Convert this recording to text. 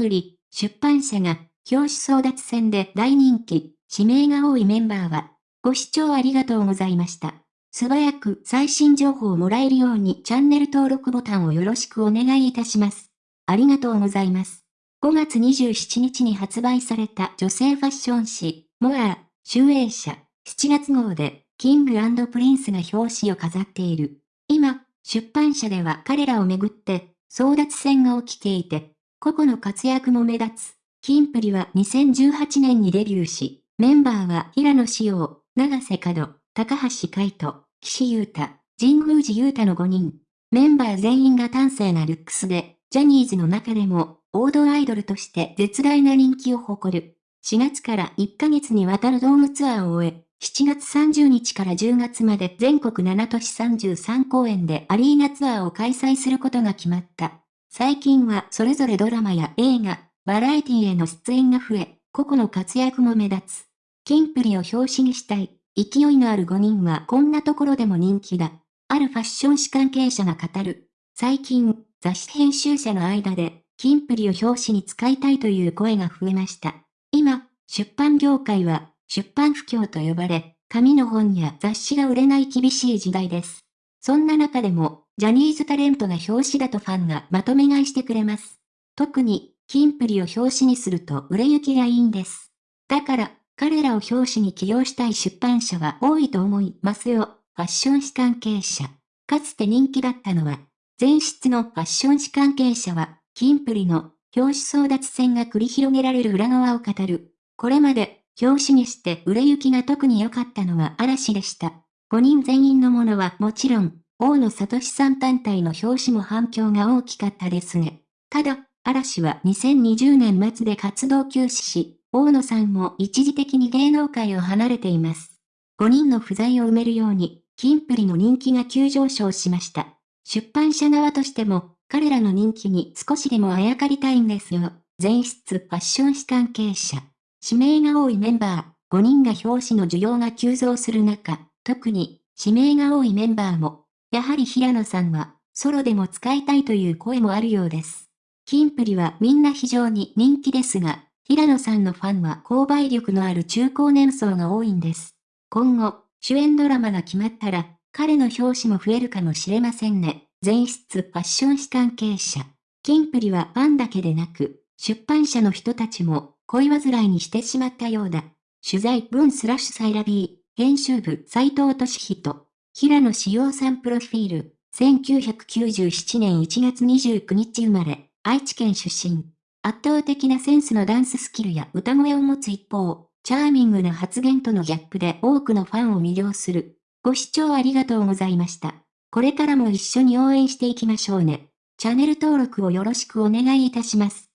プリ、出版社が、表紙争奪戦で大人気、指名が多いメンバーは、ご視聴ありがとうございました。素早く最新情報をもらえるようにチャンネル登録ボタンをよろしくお願いいたします。ありがとうございます。5月27日に発売された女性ファッション誌、 MORE、集英社、7月号で、 King & Prince が表紙を飾っている。今、出版社では彼らをめぐって、争奪戦が起きていて、個々の活躍も目立つ。キンプリは2018年にデビューし、メンバーは平野紫耀、長瀬角、高橋海人、岸優太、神宮寺優太の5人。メンバー全員が端正なルックスで、ジャニーズの中でも、王道アイドルとして絶大な人気を誇る。4月から1ヶ月にわたるドームツアーを終え、7月30日から10月まで全国7都市33公演でアリーナツアーを開催することが決まった。最近はそれぞれドラマや映画、バラエティへの出演が増え、個々の活躍も目立つ。キンプリを表紙にしたい。勢いのある5人はこんなところでも人気だ。あるファッション誌関係者が語る。最近、雑誌編集者の間で、キンプリを表紙に使いたいという声が増えました。今、出版業界は、出版不況と呼ばれ、紙の本や雑誌が売れない厳しい時代です。そんな中でも、ジャニーズタレントが表紙だとファンがまとめ買いしてくれます。特に、キンプリを表紙にすると売れ行きがいいんです。だから、彼らを表紙に起用したい出版社は多いと思いますよ。ファッション誌関係者。かつて人気だったのは、前室のファッション誌関係者は、キンプリの表紙争奪戦が繰り広げられる裏側を語る。これまで、表紙にして売れ行きが特に良かったのは嵐でした。5人全員のものはもちろん、大野聡さん単体の表紙も反響が大きかったですね。ただ、嵐は2020年末で活動休止し、大野さんも一時的に芸能界を離れています。5人の不在を埋めるように、キンプリの人気が急上昇しました。出版社側としても、彼らの人気に少しでもあやかりたいんですよ。前室ファッション誌関係者。指名が多いメンバー、5人が表紙の需要が急増する中、特に指名が多いメンバーも、やはり平野さんは、ソロでも使いたいという声もあるようです。キンプリはみんな非常に人気ですが、平野さんのファンは購買力のある中高年層が多いんです。今後、主演ドラマが決まったら、彼の表紙も増えるかもしれませんね。前室ファッション誌関係者。キンプリはファンだけでなく、出版社の人たちも恋煩いにしてしまったようだ。取材文スラッシュサイラビー、編集部斎藤俊人。平野紫耀さんプロフィール。1997年1月29日生まれ、愛知県出身。圧倒的なセンスのダンススキルや歌声を持つ一方、チャーミングな発言とのギャップで多くのファンを魅了する。ご視聴ありがとうございました。これからも一緒に応援していきましょうね。チャンネル登録をよろしくお願いいたします。